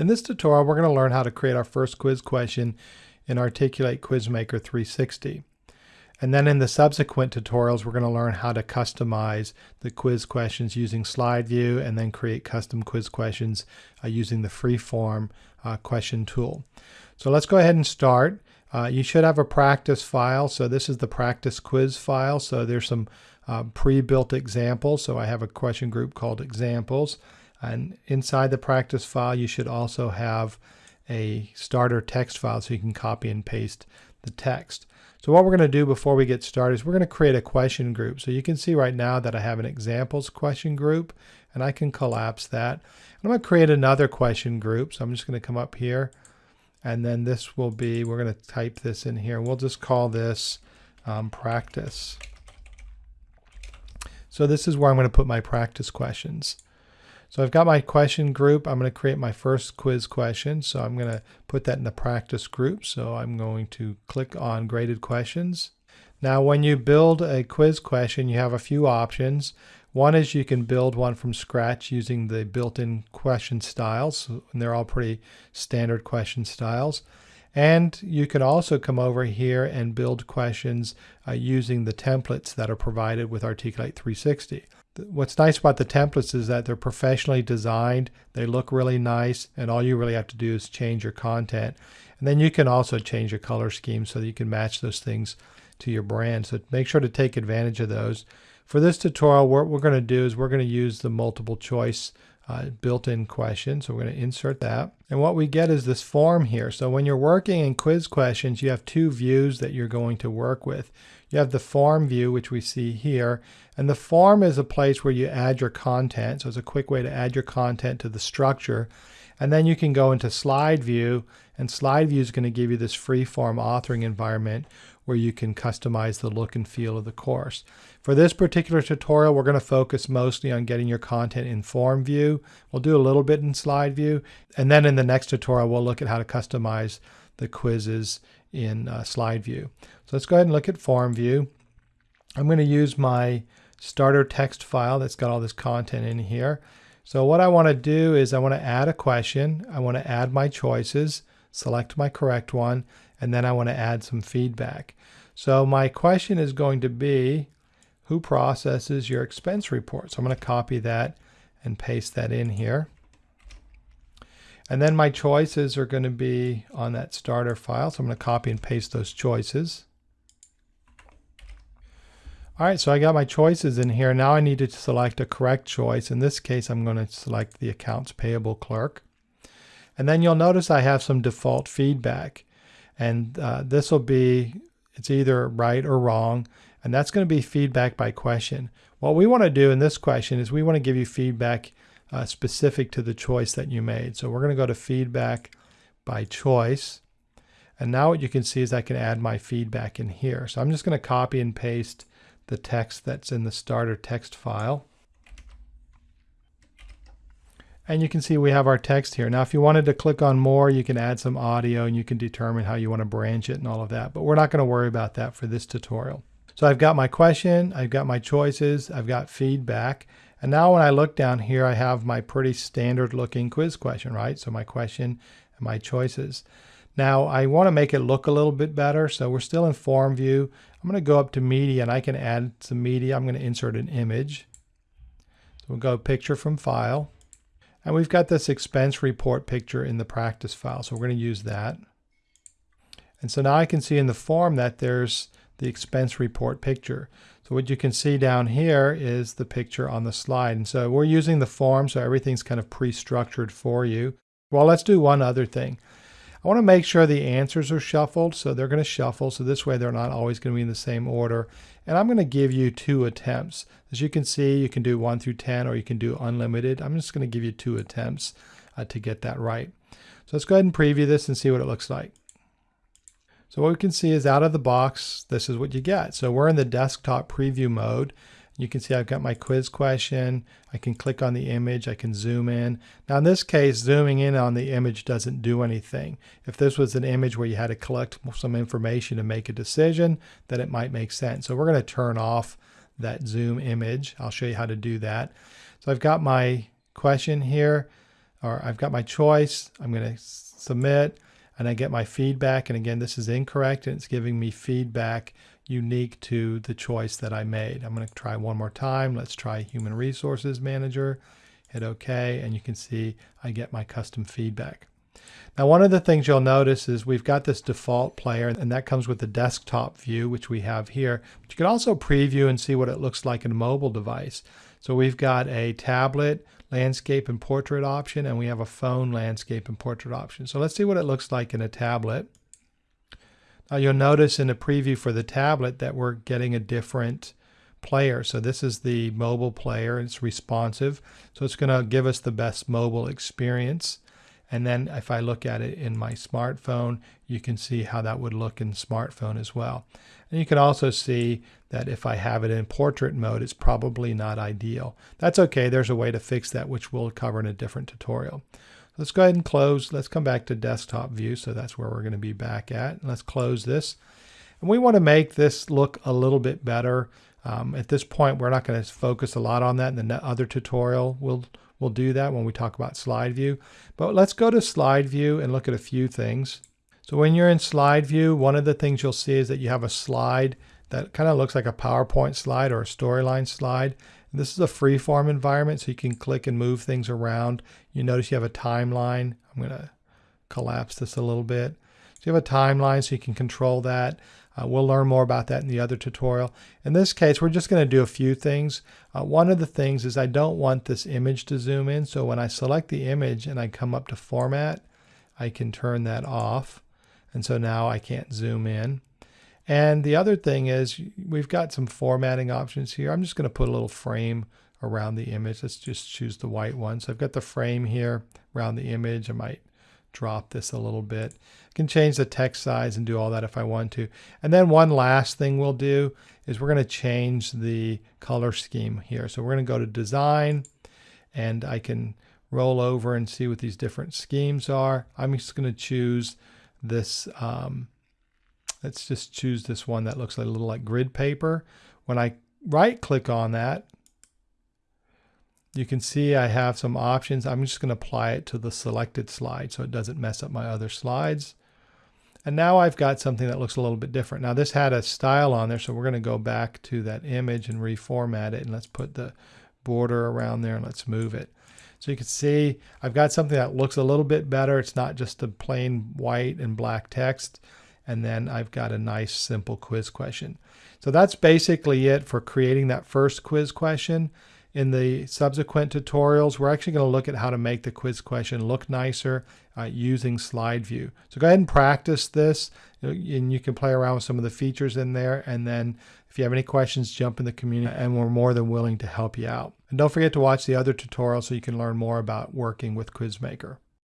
In this tutorial, we're going to learn how to create our first quiz question in Articulate Quizmaker 360. And then in the subsequent tutorials, we're going to learn how to customize the quiz questions using slide view and then create custom quiz questions uh, using the freeform uh, question tool. So let's go ahead and start. Uh, you should have a practice file. So this is the practice quiz file. So there's some uh, pre-built examples. So I have a question group called examples. And inside the practice file, you should also have a starter text file so you can copy and paste the text. So what we're going to do before we get started is we're going to create a question group. So you can see right now that I have an examples question group and I can collapse that. I'm going to create another question group. So I'm just going to come up here and then this will be, we're going to type this in here. We'll just call this um, practice. So this is where I'm going to put my practice questions. So I've got my question group. I'm going to create my first quiz question. So I'm going to put that in the practice group. So I'm going to click on graded questions. Now when you build a quiz question, you have a few options. One is you can build one from scratch using the built-in question styles. And they're all pretty standard question styles. And you can also come over here and build questions uh, using the templates that are provided with Articulate 360 what's nice about the templates is that they're professionally designed, they look really nice, and all you really have to do is change your content. And then you can also change your color scheme so that you can match those things to your brand. So make sure to take advantage of those. For this tutorial, what we're going to do is we're going to use the multiple choice uh, built-in question. So we're going to insert that. And what we get is this form here. So when you're working in quiz questions, you have two views that you're going to work with. You have the form view, which we see here. And the form is a place where you add your content. So it's a quick way to add your content to the structure. And then you can go into slide view and slide view is going to give you this free form authoring environment where you can customize the look and feel of the course. For this particular tutorial, we're going to focus mostly on getting your content in form view. We'll do a little bit in slide view. And then in the next tutorial, we'll look at how to customize the quizzes in uh, slide view. So let's go ahead and look at form view. I'm going to use my starter text file that's got all this content in here. So what I want to do is I want to add a question. I want to add my choices, select my correct one, and then I want to add some feedback. So my question is going to be, who processes your expense report? So I'm going to copy that and paste that in here. And then my choices are going to be on that starter file. So I'm going to copy and paste those choices. All right, so I got my choices in here. Now I need to select a correct choice. In this case, I'm going to select the accounts payable clerk. And then you'll notice I have some default feedback. And uh, this will be, it's either right or wrong. And that's going to be feedback by question. What we want to do in this question is we want to give you feedback uh, specific to the choice that you made. So we're going to go to feedback by choice. And now what you can see is I can add my feedback in here. So I'm just going to copy and paste the text that's in the starter text file. And you can see we have our text here. Now if you wanted to click on more, you can add some audio and you can determine how you want to branch it and all of that. But we're not going to worry about that for this tutorial. So I've got my question, I've got my choices, I've got feedback. And now when I look down here, I have my pretty standard looking quiz question, right? So my question and my choices. Now I want to make it look a little bit better. So we're still in form view. I'm going to go up to media and I can add some media. I'm going to insert an image. So we'll go picture from file. And we've got this expense report picture in the practice file. So we're going to use that. And so now I can see in the form that there's the expense report picture. So what you can see down here is the picture on the slide. And so we're using the form, so everything's kind of pre-structured for you. Well, let's do one other thing. I want to make sure the answers are shuffled, so they're going to shuffle, so this way they're not always going to be in the same order. And I'm going to give you two attempts. As you can see, you can do 1 through 10 or you can do unlimited. I'm just going to give you two attempts uh, to get that right. So let's go ahead and preview this and see what it looks like. So what we can see is out of the box, this is what you get. So we're in the desktop preview mode. You can see I've got my quiz question. I can click on the image. I can zoom in. Now in this case, zooming in on the image doesn't do anything. If this was an image where you had to collect some information to make a decision, then it might make sense. So we're going to turn off that zoom image. I'll show you how to do that. So I've got my question here. or I've got my choice. I'm going to submit and I get my feedback. And again, this is incorrect and it's giving me feedback unique to the choice that I made. I'm going to try one more time. Let's try Human Resources Manager. Hit OK, and you can see I get my custom feedback. Now, one of the things you'll notice is we've got this default player, and that comes with the desktop view, which we have here. But you can also preview and see what it looks like in a mobile device. So we've got a tablet landscape and portrait option, and we have a phone landscape and portrait option. So let's see what it looks like in a tablet. Now you'll notice in the preview for the tablet that we're getting a different player. So this is the mobile player. It's responsive. So it's going to give us the best mobile experience. And then if I look at it in my smartphone, you can see how that would look in smartphone as well. And you can also see that if I have it in portrait mode, it's probably not ideal. That's okay. There's a way to fix that, which we'll cover in a different tutorial. Let's go ahead and close. Let's come back to desktop view. So that's where we're going to be back at. Let's close this. And we want to make this look a little bit better. Um, at this point, we're not going to focus a lot on that. In the other tutorial, we'll We'll do that when we talk about slide view. But let's go to slide view and look at a few things. So when you're in slide view, one of the things you'll see is that you have a slide that kind of looks like a PowerPoint slide or a storyline slide. This is a freeform environment, so you can click and move things around. You notice you have a timeline. I'm going to collapse this a little bit. So you have a timeline so you can control that. Uh, we'll learn more about that in the other tutorial. In this case, we're just going to do a few things. Uh, one of the things is I don't want this image to zoom in. So when I select the image and I come up to format, I can turn that off. And so now I can't zoom in. And the other thing is we've got some formatting options here. I'm just going to put a little frame around the image. Let's just choose the white one. So I've got the frame here around the image. I might drop this a little bit. I can change the text size and do all that if I want to. And then one last thing we'll do is we're going to change the color scheme here. So we're going to go to design and I can roll over and see what these different schemes are. I'm just going to choose this. Um, let's just choose this one that looks a little like grid paper. When I right click on that, you can see I have some options. I'm just going to apply it to the selected slide so it doesn't mess up my other slides. And now I've got something that looks a little bit different. Now this had a style on there, so we're going to go back to that image and reformat it. And let's put the border around there and let's move it. So you can see I've got something that looks a little bit better. It's not just a plain white and black text. And then I've got a nice simple quiz question. So that's basically it for creating that first quiz question. In the subsequent tutorials, we're actually going to look at how to make the quiz question look nicer uh, using slide view. So go ahead and practice this and you can play around with some of the features in there. And then if you have any questions, jump in the community and we're more than willing to help you out. And don't forget to watch the other tutorials so you can learn more about working with Quizmaker.